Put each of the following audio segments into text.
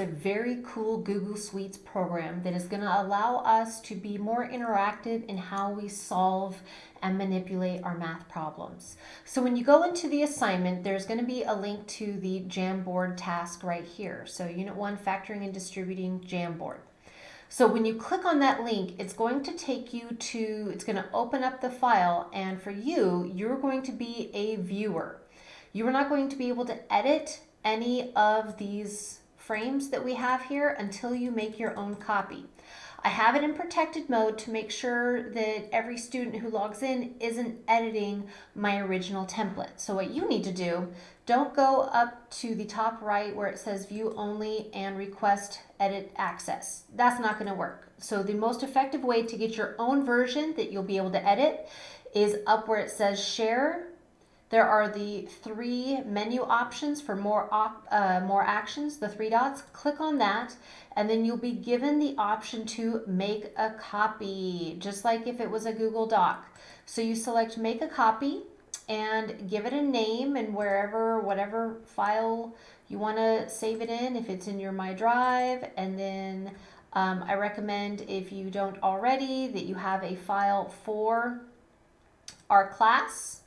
a very cool Google Suites program that is going to allow us to be more interactive in how we solve and manipulate our math problems. So when you go into the assignment, there's going to be a link to the Jamboard task right here. So Unit 1, Factoring and Distributing Jamboard. So when you click on that link, it's going to take you to, it's going to open up the file, and for you, you're going to be a viewer. You are not going to be able to edit any of these frames that we have here until you make your own copy. I have it in protected mode to make sure that every student who logs in isn't editing my original template. So what you need to do, don't go up to the top right where it says view only and request edit access. That's not gonna work. So the most effective way to get your own version that you'll be able to edit is up where it says share there are the three menu options for more, op, uh, more actions, the three dots. Click on that, and then you'll be given the option to make a copy, just like if it was a Google Doc. So you select make a copy and give it a name and wherever, whatever file you want to save it in, if it's in your My Drive, and then um, I recommend if you don't already that you have a file for our class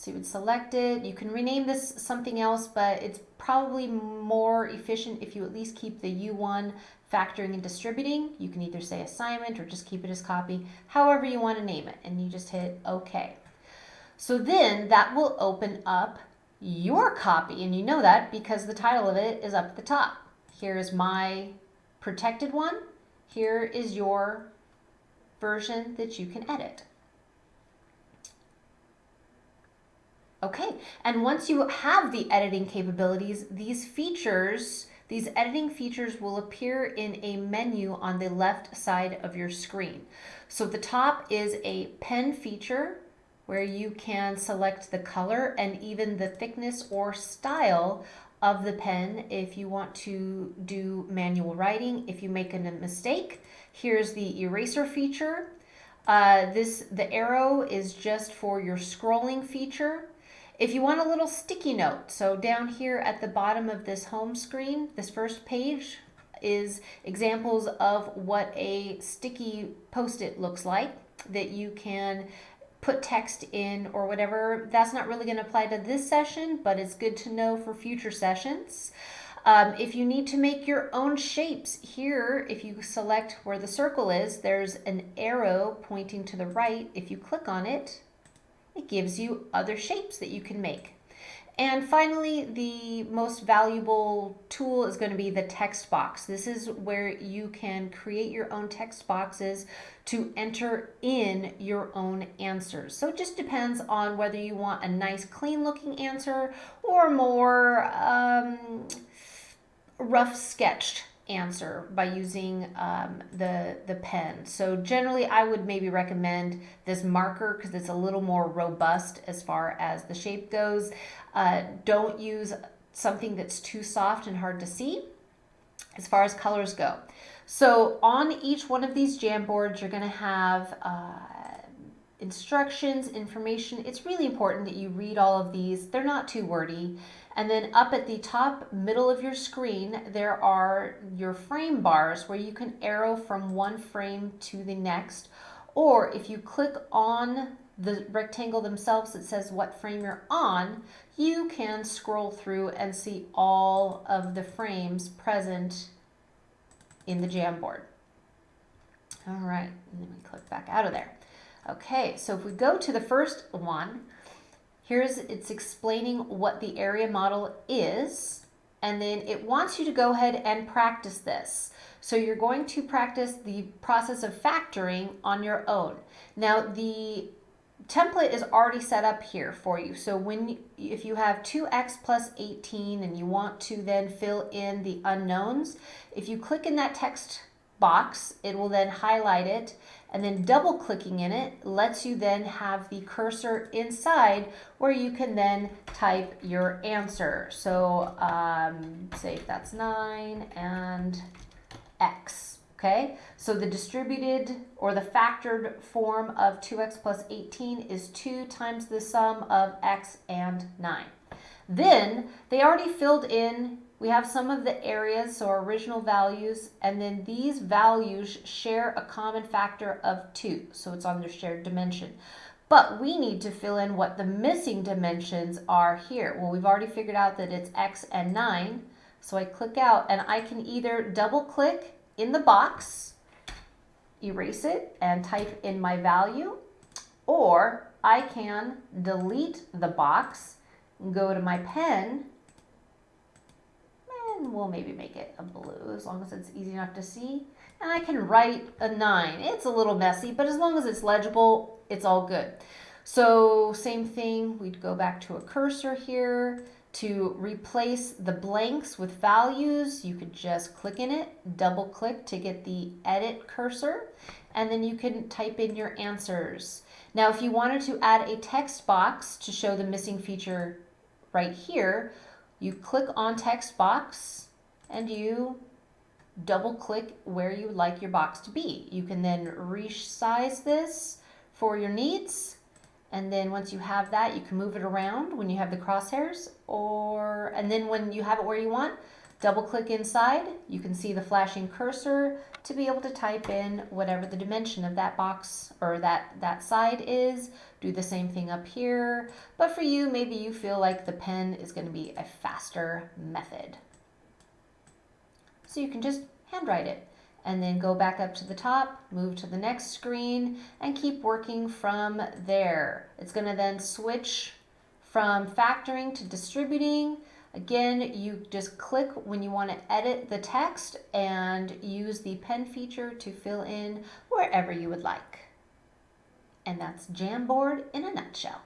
so you would select it. You can rename this something else, but it's probably more efficient if you at least keep the U1 factoring and distributing. You can either say assignment or just keep it as copy, however you want to name it, and you just hit OK. So then that will open up your copy, and you know that because the title of it is up at the top. Here's my protected one. Here is your version that you can edit. Okay, and once you have the editing capabilities, these features, these editing features will appear in a menu on the left side of your screen. So the top is a pen feature where you can select the color and even the thickness or style of the pen if you want to do manual writing. If you make a mistake, here's the eraser feature. Uh, this The arrow is just for your scrolling feature. If you want a little sticky note, so down here at the bottom of this home screen, this first page is examples of what a sticky post-it looks like that you can put text in or whatever. That's not really going to apply to this session, but it's good to know for future sessions. Um, if you need to make your own shapes here, if you select where the circle is, there's an arrow pointing to the right. If you click on it, it gives you other shapes that you can make. And finally, the most valuable tool is going to be the text box. This is where you can create your own text boxes to enter in your own answers. So it just depends on whether you want a nice clean looking answer or more um, rough sketched answer by using um, the, the pen. So generally I would maybe recommend this marker because it's a little more robust as far as the shape goes. Uh, don't use something that's too soft and hard to see as far as colors go. So on each one of these Jamboards, you're going to have uh, instructions, information. It's really important that you read all of these. They're not too wordy. And then up at the top middle of your screen, there are your frame bars where you can arrow from one frame to the next. Or if you click on the rectangle themselves that says what frame you're on, you can scroll through and see all of the frames present in the Jamboard. All right, let me click back out of there. Okay, so if we go to the first one, Here's, it's explaining what the area model is, and then it wants you to go ahead and practice this. So you're going to practice the process of factoring on your own. Now the template is already set up here for you. So when if you have 2x plus 18 and you want to then fill in the unknowns, if you click in that text box, it will then highlight it and then double clicking in it lets you then have the cursor inside where you can then type your answer. So um, say if that's 9 and x. Okay, so the distributed or the factored form of 2x plus 18 is 2 times the sum of x and 9. Then they already filled in we have some of the areas, so our original values, and then these values share a common factor of 2, so it's on their shared dimension. But we need to fill in what the missing dimensions are here. Well, we've already figured out that it's x and 9, so I click out and I can either double click in the box, erase it, and type in my value, or I can delete the box, go to my pen, and we'll maybe make it a blue as long as it's easy enough to see. And I can write a 9. It's a little messy, but as long as it's legible, it's all good. So same thing, we'd go back to a cursor here. To replace the blanks with values, you could just click in it, double click to get the edit cursor, and then you can type in your answers. Now, if you wanted to add a text box to show the missing feature right here, you click on text box and you double click where you would like your box to be. You can then resize this for your needs and then once you have that, you can move it around when you have the crosshairs or, and then when you have it where you want, double click inside. You can see the flashing cursor to be able to type in whatever the dimension of that box or that, that side is. Do the same thing up here. But for you, maybe you feel like the pen is gonna be a faster method. So you can just handwrite it and then go back up to the top, move to the next screen, and keep working from there. It's gonna then switch from factoring to distributing. Again, you just click when you wanna edit the text and use the pen feature to fill in wherever you would like. And that's Jamboard in a nutshell.